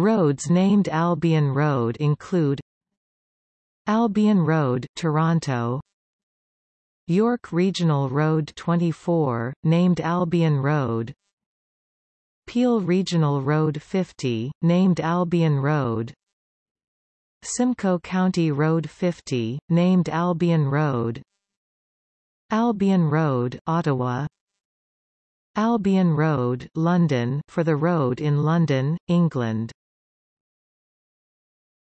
Roads named Albion Road include Albion Road, Toronto. York Regional Road 24, named Albion Road. Peel Regional Road 50, named Albion Road. Simcoe County Road 50, named Albion Road. Albion Road, Ottawa. Albion Road, London for the road in London, England.